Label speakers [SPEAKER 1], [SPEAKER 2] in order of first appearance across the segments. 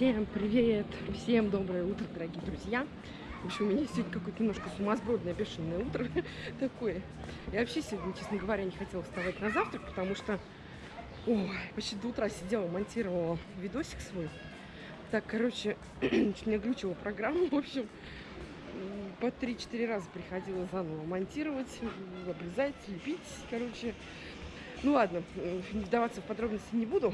[SPEAKER 1] Всем привет! Всем доброе утро, дорогие друзья! В общем, у меня сегодня какое-то немножко сумасбродное, бешеное утро такое. Я вообще сегодня, честно говоря, не хотела вставать на завтрак, потому что ой, почти до утра сидела, монтировала видосик свой. Так, короче, не глючила программу, в общем, по 3-4 раза приходила заново монтировать, обрезать, лепить, короче. Ну ладно, вдаваться в подробности не буду.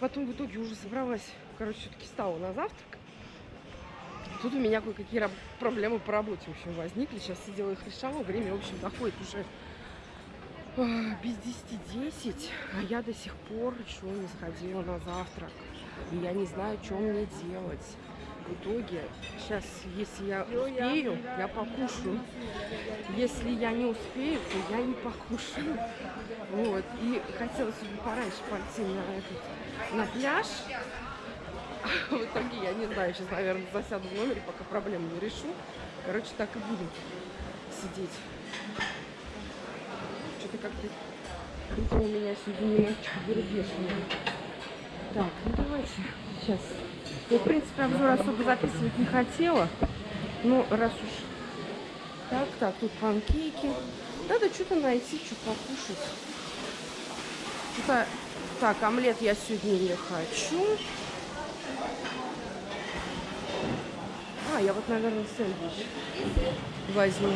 [SPEAKER 1] Потом в итоге уже собралась, короче, все-таки стала на завтрак. Тут у меня кое-какие проблемы по работе, в общем, возникли. Сейчас сидела их решала. Время, в общем, доходит уже а, без 10-10, а я до сих пор еще не сходила на завтрак. И я не знаю, что мне делать. В итоге, сейчас, если я успею, я покушаю. Если я не успею, то я не покушаю. Вот. И хотела сегодня пораньше пойти на, этот, на пляж. В итоге, я не знаю, сейчас, наверное, засяду в номере, пока проблему не решу. Короче, так и буду сидеть. Что-то как-то утро у меня сегодня немножечко бербешное. Так, ну давайте сейчас. Я, в принципе, обзор особо записывать не хотела. Но раз уж... Так, так, тут панкейки. Надо что-то найти, что покушать. Что-то... Так, омлет я сегодня не хочу. А, я вот, наверное, сэндвич возьму.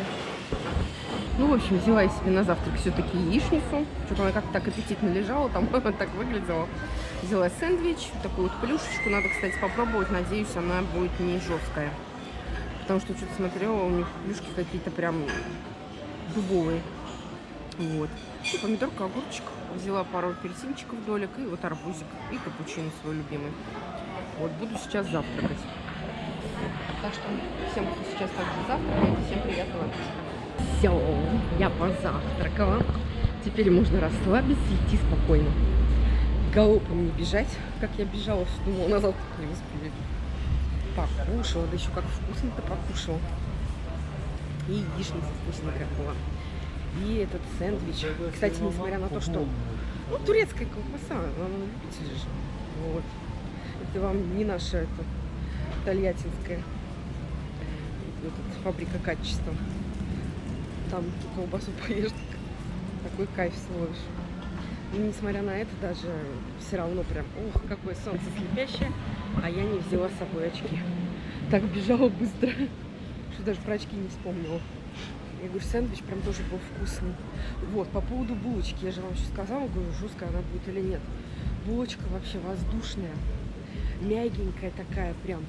[SPEAKER 1] Ну, в общем, взяла я себе на завтрак все-таки яичницу. Что-то она как-то так аппетитно лежала, там так выглядела. Взяла сэндвич, такую вот плюшечку. Надо, кстати, попробовать. Надеюсь, она будет не жесткая. Потому что что-то смотрела, у них плюшки какие-то прям дубовые. Вот. И помидорка, огурчик. Взяла пару апельсинчиков долек и вот арбузик. И капучино свой любимый. Вот, буду сейчас завтракать. Так что всем, кто сейчас также завтракает, всем приятного аппетита. Все, я позавтракала. Теперь можно расслабиться и идти спокойно. Галопом не бежать, как я бежала, думала, на завтрак не успею. Покушала, да еще как вкусно-то покушала. И яичница вкусненькая была. И этот сэндвич. Кстати, несмотря на то, что... Ну, турецкая колбаса, она любитель же. Вот. Это вам не наша это, тольяттинская этот, фабрика качества. Там ту колбасу поешь, такой кайф словишь. И несмотря на это, даже все равно прям, ох, какое солнце слепящее, а я не взяла с собой очки. Так бежала быстро, что даже про очки не вспомнила. Я говорю, сэндвич прям тоже был вкусный. Вот, по поводу булочки, я же вам сейчас сказала, говорю, жесткая она будет или нет. Булочка вообще воздушная, мягенькая такая прям.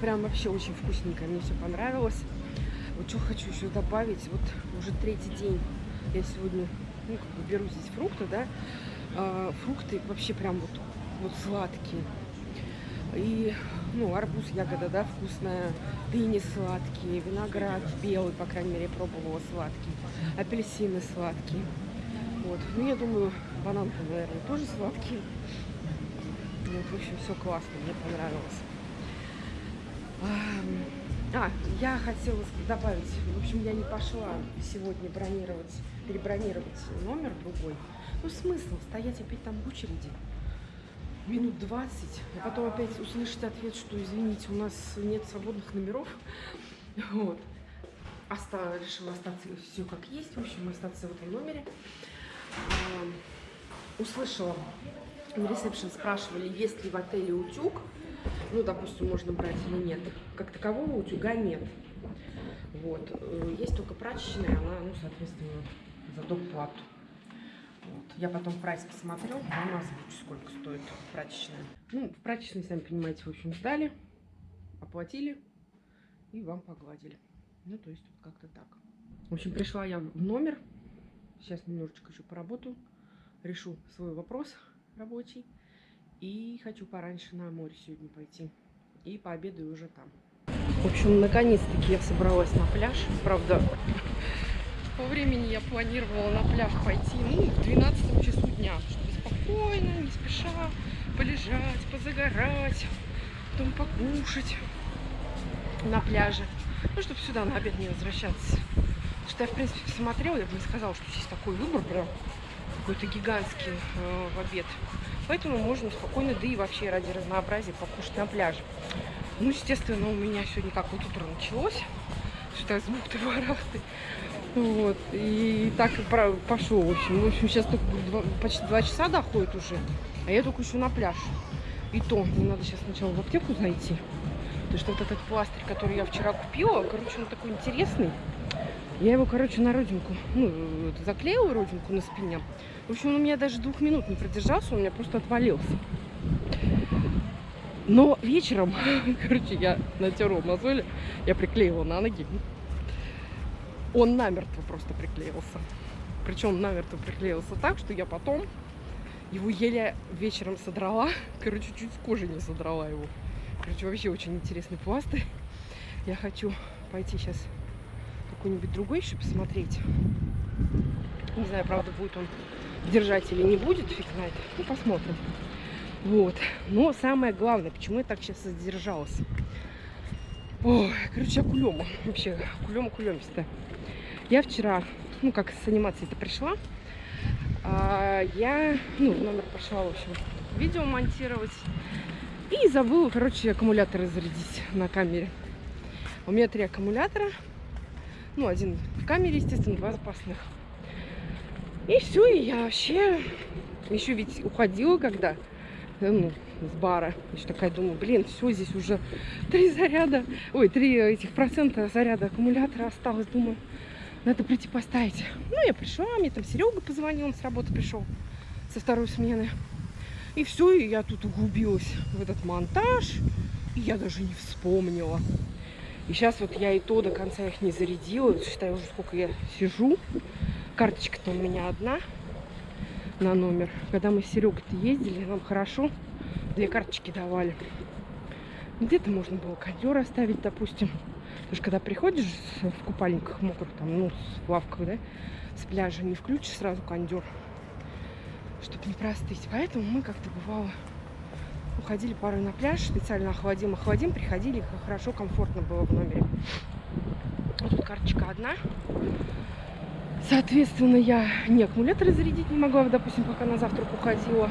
[SPEAKER 1] Прям вообще очень вкусненькая, мне все понравилось. Вот что хочу еще добавить, вот уже третий день я сегодня, ну, как бы беру здесь фрукты, да, а, фрукты вообще прям вот, вот сладкие. И, ну, арбуз, ягода, да, вкусная, дыни сладкие, виноград белый, по крайней мере, пробовала сладкий, апельсины сладкие. Вот, ну, я думаю, банан наверное, тоже сладкий. Вот, в общем, все классно, мне понравилось. А, я хотела добавить, в общем, я не пошла сегодня бронировать, перебронировать номер другой. Ну, смысл стоять опять там в очереди минут 20, а потом опять услышать ответ, что, извините, у нас нет свободных номеров. Вот. Оста решила остаться все как есть, в общем, остаться в этом номере. Услышала, на ресепшн спрашивали, есть ли в отеле утюг ну, допустим, можно брать или нет. Как такового утюга нет. Вот. Э, есть только прачечная, она, ну, соответственно, за доплату. Вот. Я потом прайс посмотрел, вам озвучу, сколько стоит прачечная. Ну, в прачечной, сами понимаете, в общем, сдали, оплатили и вам погладили. Ну, то есть вот как-то так. В общем, пришла я в номер. Сейчас немножечко еще поработаю. Решу свой вопрос рабочий. И хочу пораньше на море сегодня пойти. И пообедаю уже там. В общем, наконец-таки я собралась на пляж. Правда, по времени я планировала на пляж пойти, ну, в 12 часу дня, чтобы спокойно, не спеша, полежать, позагорать, потом покушать на пляже. Ну, чтобы сюда на обед не возвращаться. Потому что я, в принципе, смотрела, я бы не сказала, что здесь такой выбор прям какой-то гигантский э, в обед. Поэтому можно спокойно, да и вообще ради разнообразия покушать на пляже. Ну, естественно, у меня сегодня как вот утро началось. Что-то с бухты-барахты. Вот. И так пошел, в общем. В общем, сейчас только два, почти два часа доходит уже. А я только еще на пляж. И то, мне надо сейчас сначала в аптеку зайти. Потому что вот этот пластырь, который я вчера купила, короче, он такой интересный. Я его, короче, на родинку, ну, заклеила родинку на спине. В общем, он у меня даже двух минут не продержался, он у меня просто отвалился. Но вечером, короче, я натерла мозоли, я приклеила на ноги. Он намертво просто приклеился. Причем намертво приклеился так, что я потом его еле вечером содрала. Короче, чуть с кожи не содрала его. Короче, вообще очень интересный пластырь. Я хочу пойти сейчас какой-нибудь другой еще посмотреть. Не знаю, правда, будет он держать или не будет, фиг знает. Ну, посмотрим. Вот. Но самое главное, почему я так сейчас задержалась. Ой, короче, акулема. Вообще, акулема кулемистая. Я вчера, ну, как с анимацией-то пришла, а, я, ну, в номер пошла, в общем, видео монтировать. И забыла, короче, аккумуляторы зарядить на камере. У меня три аккумулятора. Ну, один в камере, естественно, два запасных. И все, и я вообще еще ведь уходила, когда ну, с бара. Еще такая думаю, блин, все, здесь уже три заряда, ой, три этих процента заряда аккумулятора осталось. Думаю, надо прийти поставить. Ну, я пришла, мне там Серега позвонил, он с работы пришел со второй смены. И все, и я тут углубилась в этот монтаж. И я даже не вспомнила. И сейчас вот я и то до конца их не зарядила. Считаю уже сколько я сижу. Карточка-то у меня одна на номер. Когда мы с Серегой-то ездили, нам хорошо две карточки давали. Где-то можно было кондер оставить, допустим. Потому что когда приходишь в купальниках мокрых, там, ну, в лавках, да, с пляжа, не включишь сразу кондер, чтобы не простыть. Поэтому мы как-то бывало уходили пару на пляж, специально охладим, охладим, приходили, хорошо, комфортно было в номере. Вот тут карточка одна. Соответственно, я не аккумуляторы зарядить не могла, допустим, пока на завтрак уходила.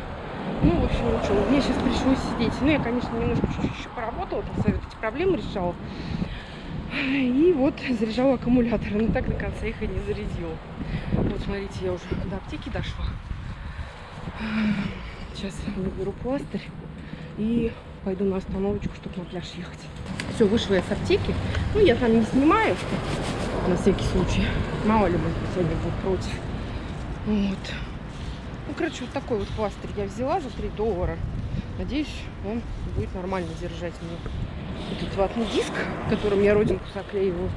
[SPEAKER 1] Ну, в общем, ничего, мне сейчас пришлось сидеть. Ну, я, конечно, немножко чуть-чуть еще поработала, там эти проблемы решала. И вот заряжала аккумуляторы, но так до конца их и не зарядила. Вот, смотрите, я уже до аптеки дошла. Сейчас выберу пластырь и пойду на остановочку, чтобы на пляж ехать. Все, вышла я с аптеки. Ну, я там не снимаю, на всякий случай. Мало ли, может быть, они будут против. Вот. Ну, короче, вот такой вот пластырь я взяла за 3 доллара. Надеюсь, он будет нормально держать мне этот ватный диск, которым я родинку заклеиваю.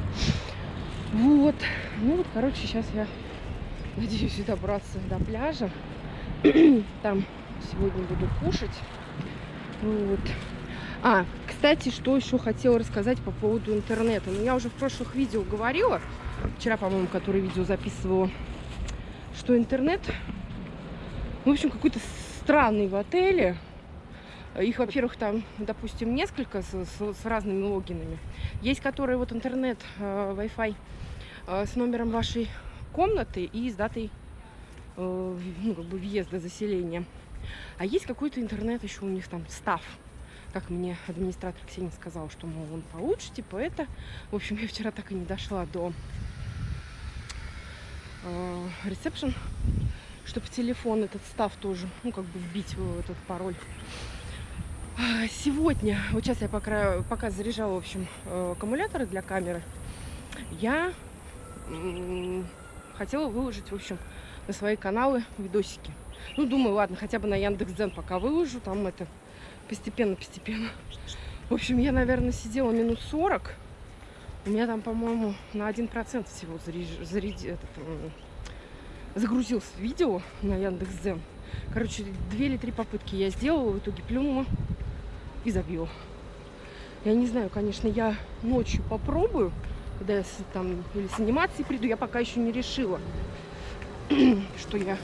[SPEAKER 1] Вот. Ну вот, короче, сейчас я надеюсь добраться до пляжа. Там сегодня буду кушать. Вот. А, кстати, что еще хотела рассказать по поводу интернета. Ну, я уже в прошлых видео говорила, вчера, по-моему, который видео записывала, что интернет, в общем, какой-то странный в отеле. Их, во-первых, там, допустим, несколько с, с, с разными логинами. Есть, которые вот интернет, э, Wi-Fi э, с номером вашей комнаты и с датой э, ну, как бы въезда, заселения. А есть какой-то интернет еще у них там, став. Как мне администратор Ксения сказал, что, мол, он получше, типа это. В общем, я вчера так и не дошла до ресепшн, э, чтобы телефон этот став тоже, ну, как бы вбить этот пароль. А, сегодня, вот сейчас я пока, пока заряжала, в общем, э, аккумуляторы для камеры, я хотела выложить, в общем, на свои каналы видосики. Ну, думаю, ладно, хотя бы на Яндекс.Дзен пока выложу, там это постепенно-постепенно. В общем, я, наверное, сидела минут 40. У меня там, по-моему, на 1% всего заряж... заряд... этот, загрузилось видео на Яндекс.Дзен. Короче, две или три попытки я сделала, в итоге плюнула и забила. Я не знаю, конечно, я ночью попробую, когда я там или с анимацией приду, я пока еще не решила, что я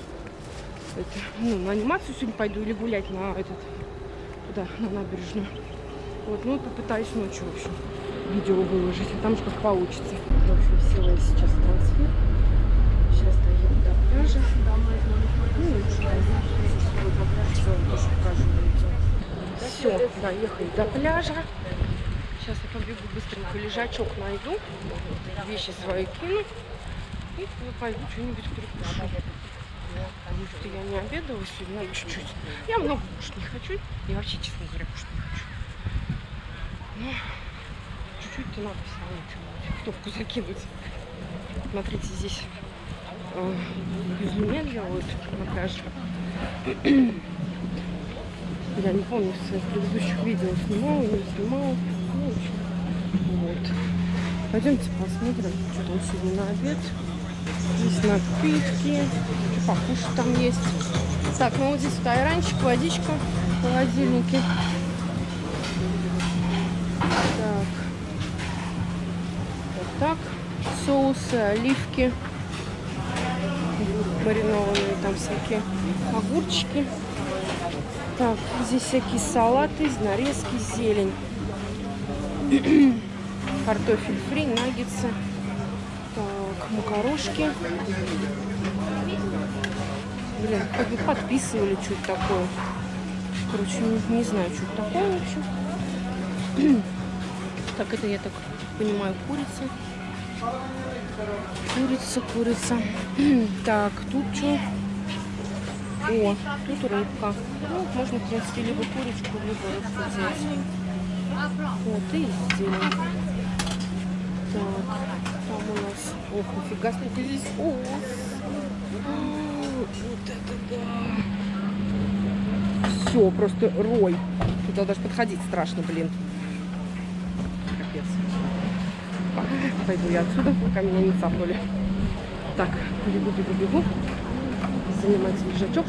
[SPEAKER 1] это, ну, на анимацию сегодня пойду или гулять на этот, куда, на набережную. Вот, ну, попытаюсь ночью, в общем, видео выложить, а там уж как получится. В общем, села я сейчас в трансфер. Сейчас доеду до пляжа. Ну, сегодня Все, тоже покажу. Все, доехали до пляжа. Сейчас я побегу быстренько лежачок найду, вещи свои кину и пойду что-нибудь перекушу. Потому что я не обедала сегодня, чуть-чуть. Я много кушать не хочу. Я вообще, честно говоря, кушать не хочу. Но чуть-чуть-то надо все равно топку закинуть. Смотрите, здесь э, безлюмен делают на пляже. Я не помню, в своих предыдущих видео снимала, не снимала. Ну, в вот. Пойдемте посмотрим, что там сегодня на обед. Здесь напитки, что покушать там есть. Так, ну вот здесь вот айранчик, водичка в холодильнике. Так. Вот так. Соусы, оливки. Маринованные там всякие огурчики. Так, здесь всякие салаты, нарезки, зелень. Картофель фри, наггетсы. Так, макарошки. Блин, как бы подписывали что-то такое. Короче, не, не знаю, что это такое вообще. Так, это я так понимаю, курица. Курица, курица. Так, тут что? О, тут рыбка. Ну, можно, в принципе, либо курочку, либо рыбку взять. Вот, и зелень. Так, там у нас... Ох, нифига сколько здесь ос. Вот это да. Все, просто рой. Туда даже подходить страшно, блин. Капец. Пойду я отсюда, пока меня не цапнули. Так, бегу, бегу, бегу. Занимать лежачок.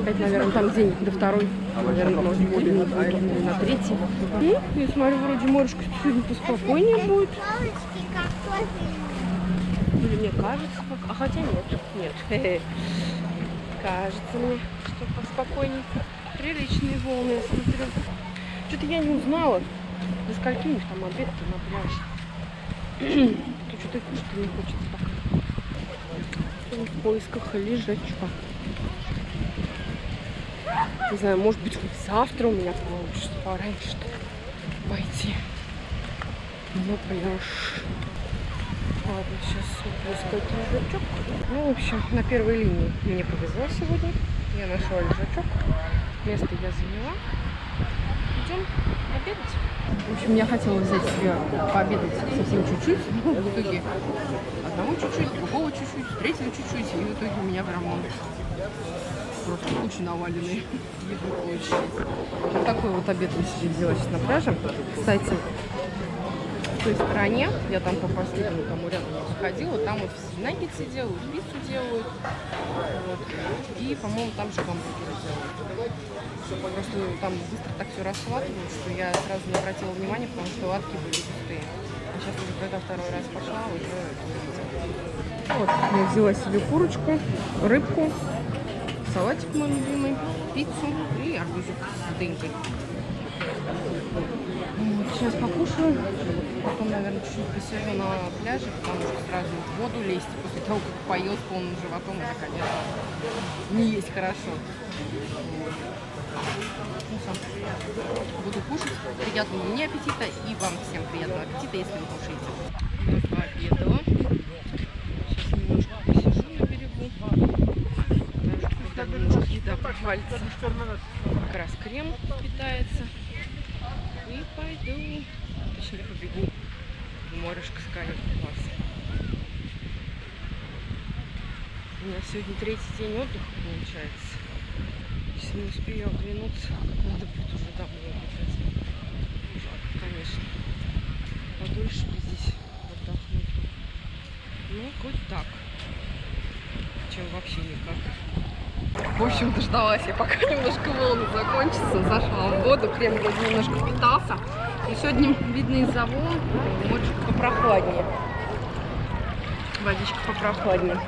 [SPEAKER 1] Опять, наверное, там день до второй. Наверное, может быть, на, на третий. Ну, я смотрю, вроде морюшка сегодня поспокойнее будет. Или мне кажется, а хотя нет, нет. Кажется мне, что поспокойненько. Приличные волны, я смотрю. Что-то я не узнала, до скольки у них там обед-то на пляже. То что-то и кушать не хочется пока. В поисках лежачка. Не знаю, может быть, завтра у меня получится пораньше пойти на пляж. Ладно, сейчас искать лежачок. Ну, в общем, на первой линии мне повезло сегодня. Я нашла лежачок. Место я заняла. Идем обедать. В общем, я хотела взять себе пообедать совсем чуть-чуть. Ну, в итоге одного чуть-чуть, другого чуть-чуть, третьего чуть-чуть. И в итоге у меня прям просто куча наваленной еды получилось. Вот такой вот обед я себе сейчас на пляже. Кстати, той стороне, я там по последнему тому ряду ходила, там вот все наггетсы делают, пиццу делают. Вот. И, по-моему, там же гамбургеры делают. Просто там быстро так все расхватывают, что я сразу не обратила внимания, потому что латки были пустые. А сейчас уже когда второй раз пошла, уже Вот, я взяла себе курочку, рыбку, салатик мой любимый, пиццу и арбузик с дынькой. Вот, сейчас покушаю, потом, наверное, чуть-чуть посижу на пляже, потому что сразу в воду лезть после того, как поел с полным животом, это, конечно, не есть хорошо. Ну, сам. Буду кушать. Приятного мне аппетита и вам всем приятного аппетита, если вы кушаете. Я пообедала. Сейчас немножко посижу на берегу. Потому что когда немножко еда похвалится, как раз крем питается. И пойду, точнее побегу в морешко скалит класс. У меня сегодня третий день отдыха получается. Если не успею оглянуться, надо будет уже домой бежать. Жалко, конечно. Подольше бы здесь отдохнуть. Ну, хоть так. Чем вообще никак. В общем, дождалась я, пока немножко волны закончится. Зашла в воду, крем вроде немножко впитался. И сегодня, видно, из-за волн моречко попрохладнее. Водичка попрохладнее.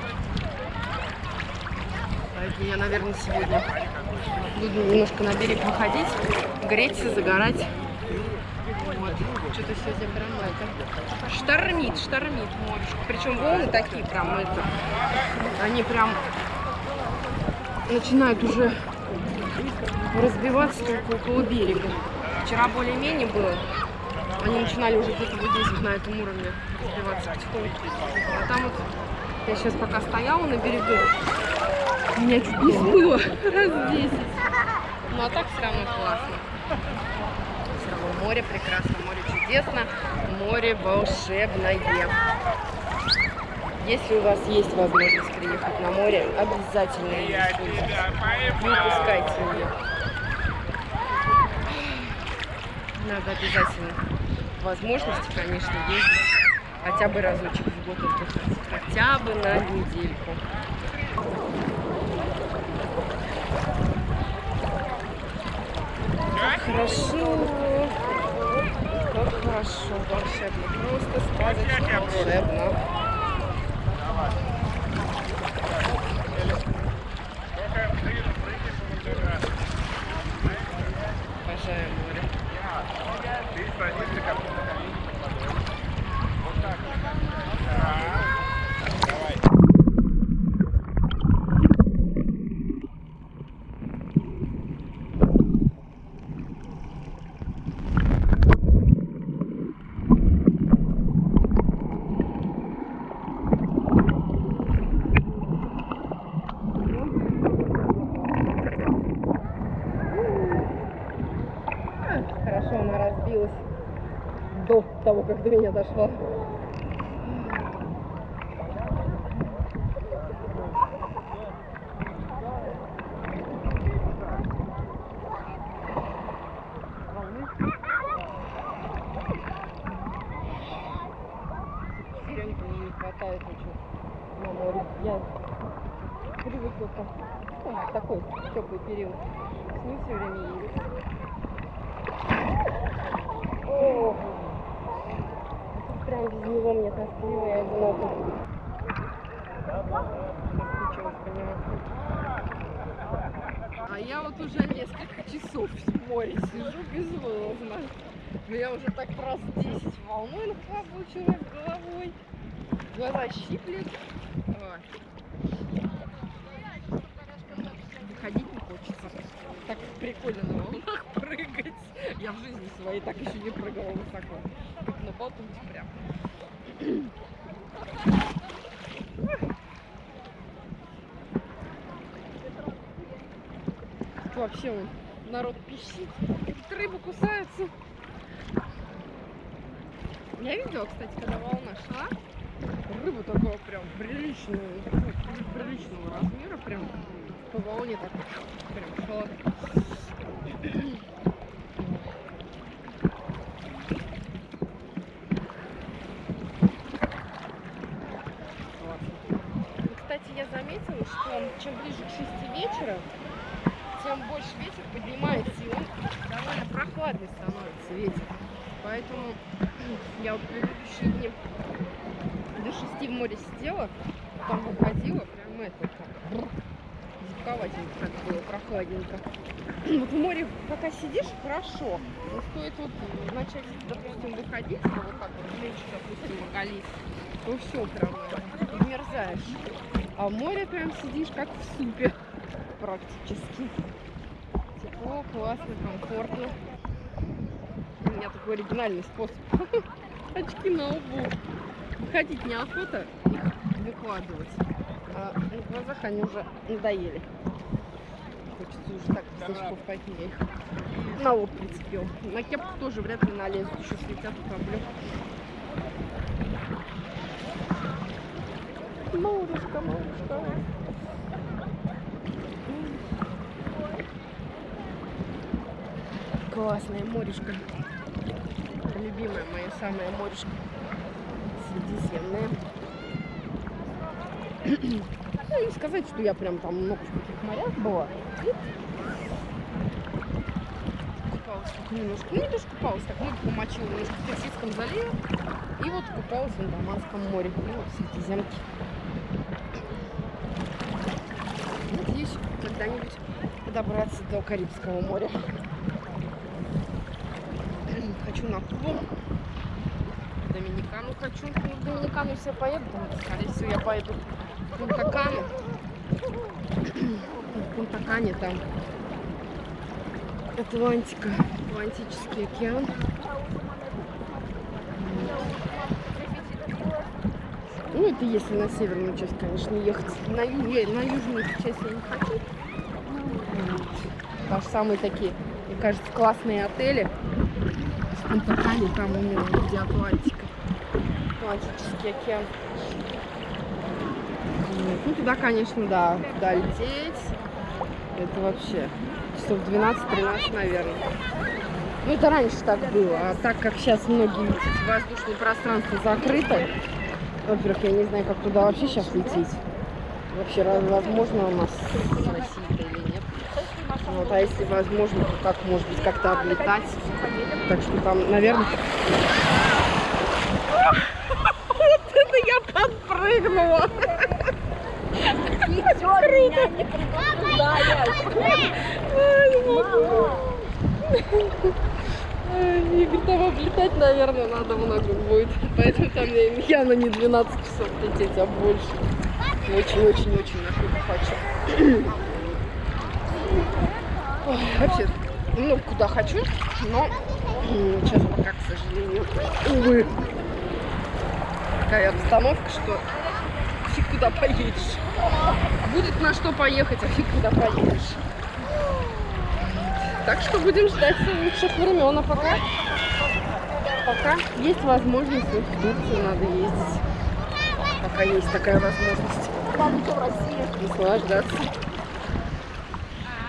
[SPEAKER 1] Поэтому я, наверное, сегодня буду немножко на берег выходить, греться, загорать. Вот. Что-то сегодня прям это... Штормит, штормит морешко. Причем волны такие прям, это... Они прям начинают уже разбиваться как около берега. Вчера более-менее было. Они начинали уже где-то вот здесь, на этом уровне, разбиваться потихоньку. А там вот, я сейчас пока стояла на берегу, меня чуть не смыло раз 10. Ну а так все равно классно. Все равно море прекрасно, море чудесно, море волшебное. Если у вас есть возможность приехать на море, обязательно ее. Не упускайте ее. Надо обязательно возможности, конечно, ездить хотя бы разочек в год отдыхать. Хотя бы на недельку. Как хорошо. Как хорошо, волшебно. Просто сказочно волшебно. того, как до меня дошла. не хватает очень на море. Я привыкла к ну, такой теплый период. С ним все время ездить. Ох прям без него мне тоскливо и одиноко. А я вот уже несколько часов в море сижу безвылазно. Меня уже так раз 10 волной нахлобучило головой. Глаза щиплет. Выходить не хочется. Так прикольно на волнах прыгать. Я в жизни своей так еще не прыгала высоко. Как на батуте прям. Вообще он, народ пищит, рыбы кусаются. Я видела, кстати, когда волна шла, рыба такого прям приличного, приличного размера, прям по волне так прям шла. чем ближе к 6 вечера, тем больше ветер поднимается, и он довольно прохладный становится ветер. Поэтому я вот предыдущие дни 6 в море сидела, там выходила, прям это, так, зябковатенько так было, прохладненько. Вот в море пока сидишь, хорошо, но стоит вот начать, допустим, выходить, вот так вот, лечь, допустим, оголить, то все прям мерзаешь. А в море прям сидишь как в супе практически. Тепло, классно, комфортно. У меня такой оригинальный способ. Очки на лбу. Выходить неохота их выкладывать. А на глазах они уже надоели. Хочется уже так слишком я их на лоб прицепил. На кепку тоже вряд ли налезут, еще слетят каплю. Малышка, малышка. Классная морешка. Любимая моя самая морешка. Средиземная. ну, не сказать, что я прям там много в каких морях была. Купалась только немножко. Ну, не тоже купалась, так ноги помочила немножко в Персидском заливе. И вот купалась в Андаманском море. Ну, вот Средиземке. когда-нибудь добраться до Карибского моря. Хочу на Кубу. Доминикану хочу. Ну, в Доминикану все поеду, скорее всего, я поеду в Пунта-Кану. В Пунта-Кане там Атлантика, Атлантический океан. Ну, это если на северную часть, конечно, ехать. На, ю- на южную часть я не хочу. Вот. Самые такие, мне кажется, классные отели. С там именно где Атлантика. Атлантический океан. Ну, туда, конечно, да, туда лететь. Это вообще часов 12-13, наверное. Ну, это раньше так было. А так как сейчас многие ведь эти воздушные пространства закрыты, во-первых, я не знаю, как туда вообще сейчас лететь. Вообще, возможно у нас с Россией или нет. Вот, а если возможно, то как, может быть, как-то облетать. Так что там, наверное... Вот это я подпрыгнула! Ай, Игорь, там облетать, наверное, надо много будет. Поэтому там явно не 12 часов лететь, а больше. Очень-очень-очень я хочу. Вообще, ну, куда хочу, но сейчас пока, к сожалению, увы, такая обстановка, что фиг куда поедешь. Будет на что поехать, а фиг куда поедешь. Так что будем ждать лучших времен, а пока, пока есть возможность, вот в Турцию надо ездить. Пока есть такая возможность. Наслаждаться.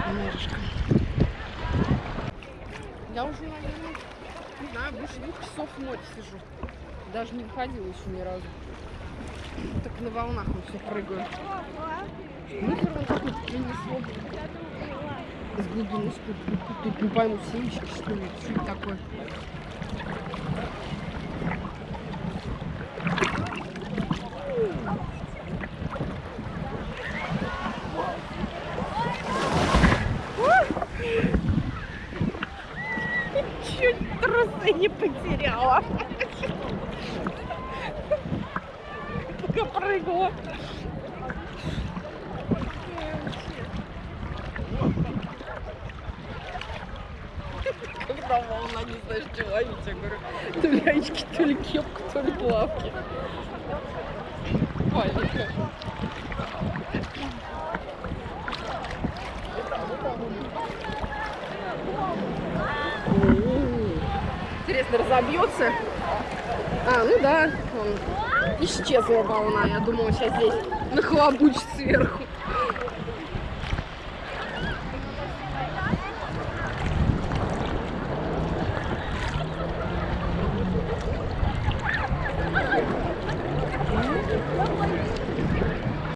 [SPEAKER 1] Немножечко. Я уже, наверное, не знаю, больше двух часов в море сижу. Даже не выходила еще ни разу. Так на волнах мы все прыгаю. Мусор он какой-то принесло. С глубины. Тут не пойму, семечки, что ли. Что это такое? Чуть трусы не потеряла. Пока прыгала. Когда волна, не знаешь, что ловить, я говорю, то ли очки, то ли кепка, то ли плавки. Маленькая. М. Интересно, разобьется? А, ну да, он исчезла волна. Я думала, сейчас здесь нахлобучит сверху.